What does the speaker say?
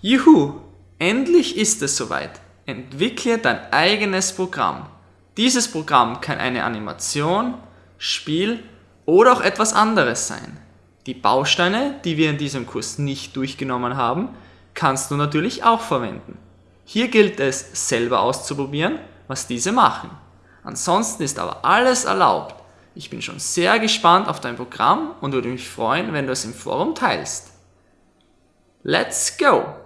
Juhu, endlich ist es soweit. Entwickle dein eigenes Programm. Dieses Programm kann eine Animation, Spiel oder auch etwas anderes sein. Die Bausteine, die wir in diesem Kurs nicht durchgenommen haben, kannst du natürlich auch verwenden. Hier gilt es selber auszuprobieren, was diese machen. Ansonsten ist aber alles erlaubt. Ich bin schon sehr gespannt auf dein Programm und würde mich freuen, wenn du es im Forum teilst. Let's go!